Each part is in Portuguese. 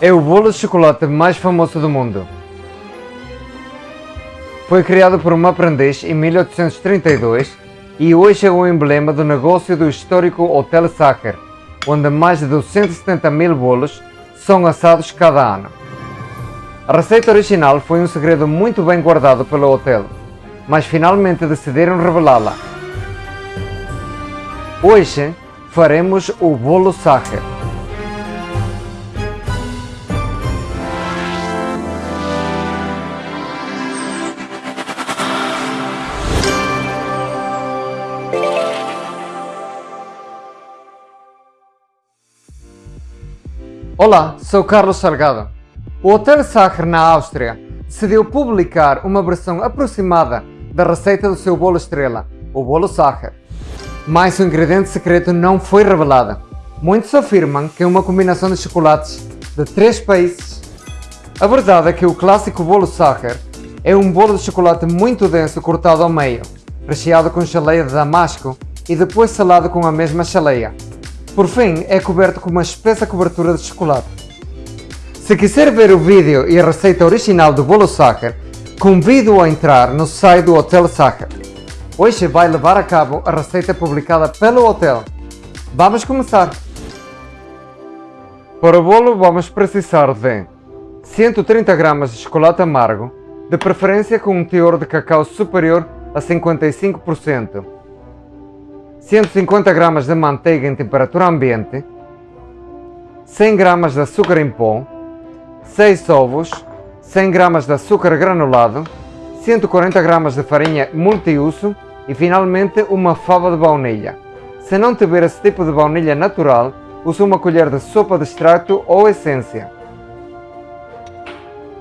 é o bolo de chocolate mais famoso do mundo. Foi criado por um aprendiz em 1832 e hoje é o emblema do negócio do histórico Hotel Sacher, onde mais de 270 mil bolos são assados cada ano. A receita original foi um segredo muito bem guardado pelo hotel, mas finalmente decidiram revelá-la. Hoje faremos o bolo Sacher. Olá, sou Carlos Salgado. O Hotel Sacher, na Áustria, decidiu publicar uma versão aproximada da receita do seu bolo estrela, o bolo Sacher. Mas o ingrediente secreto não foi revelado. Muitos afirmam que é uma combinação de chocolates de três países. A verdade é que o clássico bolo Sacher é um bolo de chocolate muito denso cortado ao meio, recheado com geleia de damasco e depois selado com a mesma geleia. Por fim, é coberto com uma espessa cobertura de chocolate. Se quiser ver o vídeo e a receita original do bolo Sacher, convido-o a entrar no site do Hotel Sacher. Hoje vai levar a cabo a receita publicada pelo hotel. Vamos começar! Para o bolo vamos precisar de 130 gramas de chocolate amargo, de preferência com um teor de cacau superior a 55%, 150 gramas de manteiga em temperatura ambiente, 100 gramas de açúcar em pó, 6 ovos, 100 gramas de açúcar granulado, 140 gramas de farinha multiuso e finalmente uma fava de baunilha. Se não tiver esse tipo de baunilha natural, use uma colher de sopa de extrato ou essência.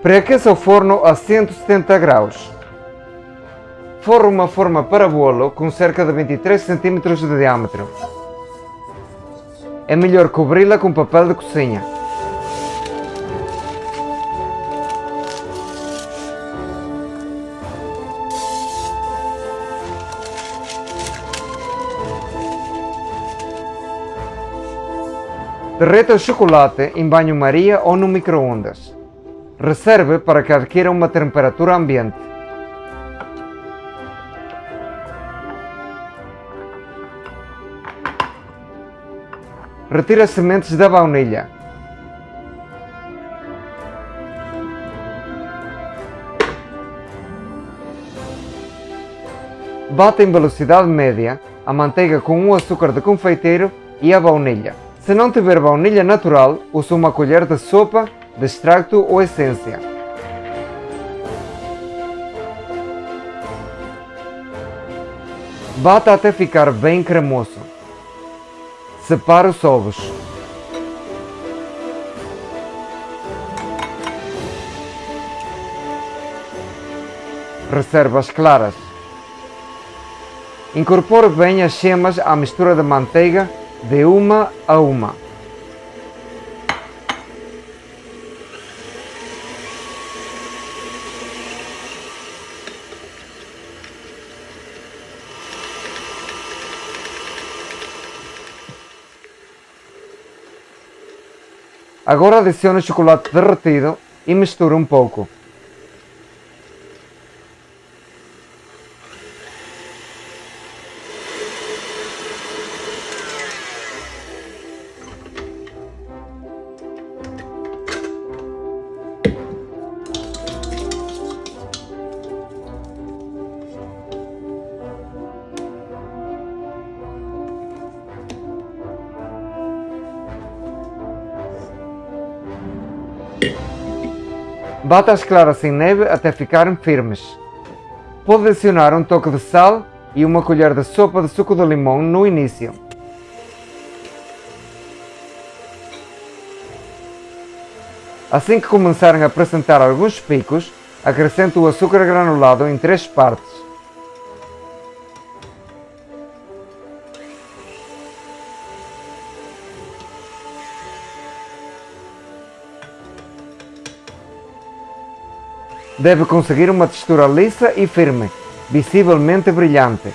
Preaqueça o forno a 170 graus. Forre uma forma para bolo com cerca de 23 cm de diâmetro. É melhor cobri-la com papel de cozinha. Derreta o chocolate em banho-maria ou no micro-ondas. Reserve para que adquira uma temperatura ambiente. Retire as sementes da baunilha. Bata em velocidade média a manteiga com o açúcar de confeiteiro e a baunilha. Se não tiver baunilha natural, use uma colher de sopa de extracto ou essência. Bata até ficar bem cremoso. Separe os ovos. Reserve as claras. Incorpore bem as gemas à mistura de manteiga de uma a uma. Agora adicione o chocolate derretido e misture um pouco. Bata as claras em neve até ficarem firmes. Pode adicionar um toque de sal e uma colher de sopa de suco de limão no início. Assim que começarem a apresentar alguns picos, acrescente o açúcar granulado em três partes. Deve conseguir uma textura lisa e firme, visivelmente brilhante.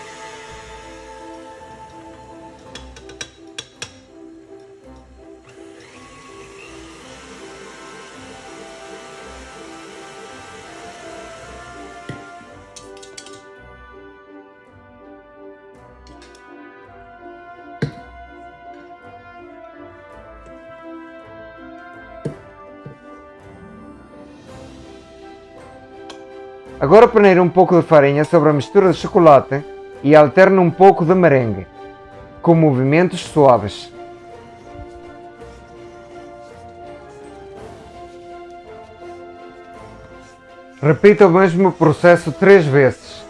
Agora peneire um pouco de farinha sobre a mistura de chocolate e alterne um pouco de merengue, com movimentos suaves. Repita o mesmo processo três vezes.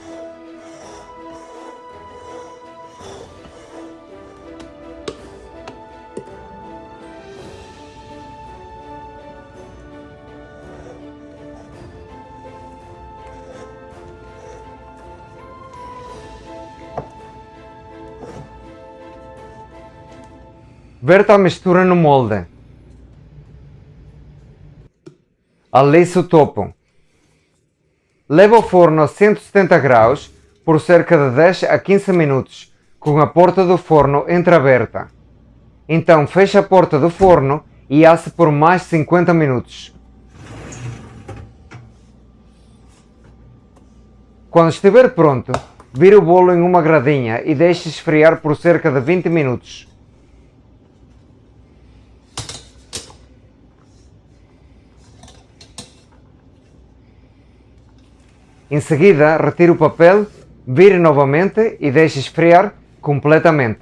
Verta a mistura no molde. Alice o topo. Leva ao forno a 170 graus por cerca de 10 a 15 minutos, com a porta do forno entreaberta. Então feche a porta do forno e asse por mais 50 minutos. Quando estiver pronto, vire o bolo em uma gradinha e deixe esfriar por cerca de 20 minutos. Em seguida, retire o papel, vire novamente e deixe esfriar completamente.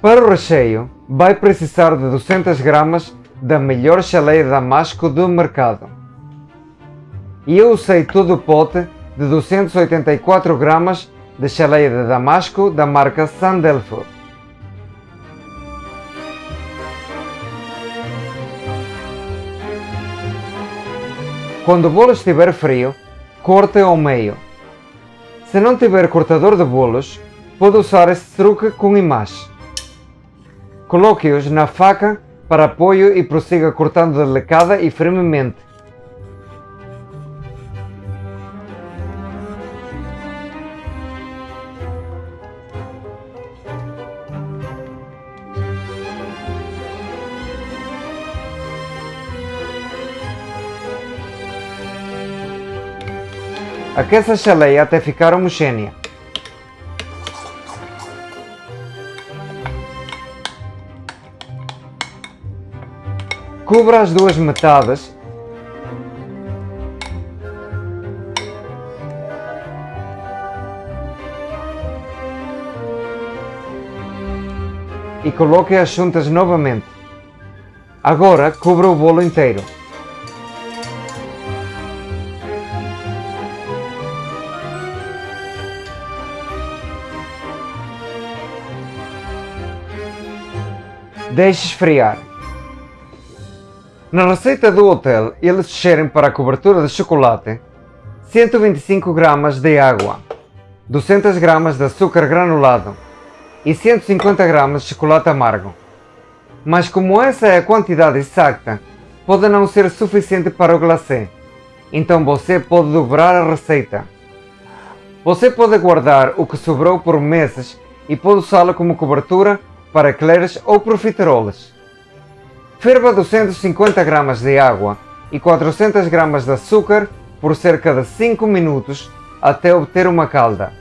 Para o recheio, vai precisar de 200 gramas da melhor chaleia de damasco do mercado. E eu usei todo o pote de 284 gramas de chaleia de damasco da marca Sandelfo. Quando o bolo estiver frio, corte ao meio. Se não tiver cortador de bolos, pode usar este truque com imagem. Coloque-os na faca para apoio e prossiga cortando delicada e firmemente. Aqueça a chaleia até ficar homogênea. Cubra as duas metades e coloque-as juntas novamente. Agora cubra o bolo inteiro. Deixe esfriar. Na receita do hotel, eles sugerem para a cobertura de chocolate 125 gramas de água, 200 gramas de açúcar granulado e 150 gramas de chocolate amargo. Mas como essa é a quantidade exata, pode não ser suficiente para o glacê, então você pode dobrar a receita. Você pode guardar o que sobrou por meses e pode usá-lo como cobertura para eclairs ou profiteroles. Ferva 250 gramas de água e 400 gramas de açúcar por cerca de 5 minutos até obter uma calda.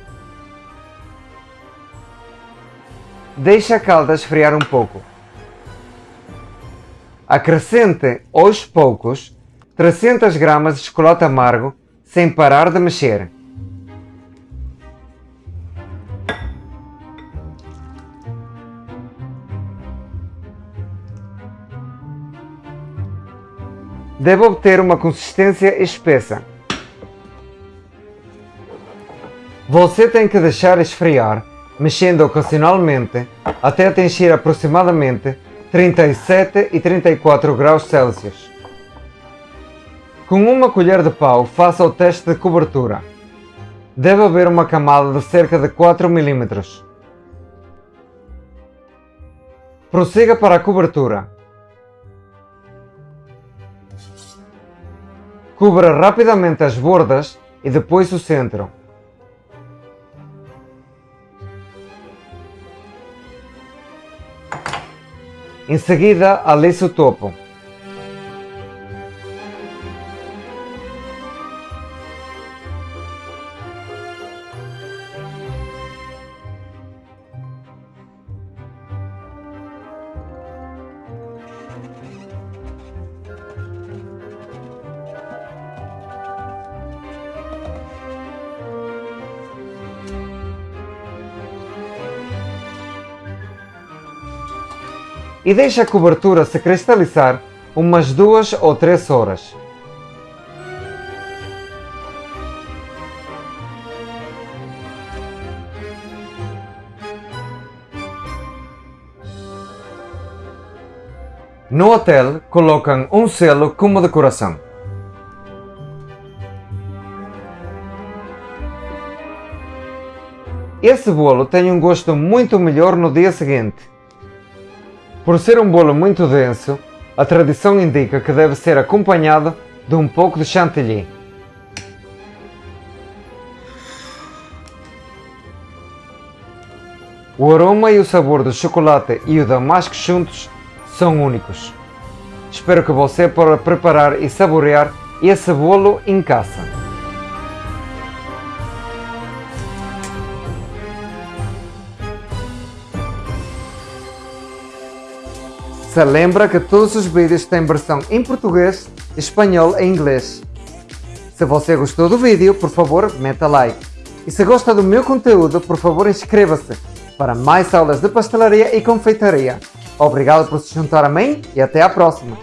Deixe a calda esfriar um pouco. Acrescente aos poucos 300 gramas de chocolate amargo sem parar de mexer. Deve obter uma consistência espessa. Você tem que deixar esfriar, mexendo ocasionalmente, até atingir aproximadamente 37 e 34 graus Celsius. Com uma colher de pau, faça o teste de cobertura. Deve haver uma camada de cerca de 4 mm. Prossiga para a cobertura. Cubra rapidamente as bordas e depois o centro. Em seguida, alise o topo. E deixe a cobertura se cristalizar umas duas ou três horas. No hotel, colocam um selo como decoração. Esse bolo tem um gosto muito melhor no dia seguinte. Por ser um bolo muito denso, a tradição indica que deve ser acompanhado de um pouco de chantilly. O aroma e o sabor do chocolate e o damasco juntos são únicos. Espero que você possa preparar e saborear esse bolo em casa. Se lembra que todos os vídeos têm versão em português, espanhol e inglês. Se você gostou do vídeo, por favor, meta like. E se gosta do meu conteúdo, por favor, inscreva-se para mais aulas de pastelaria e confeitaria. Obrigado por se juntar a mim e até a próxima!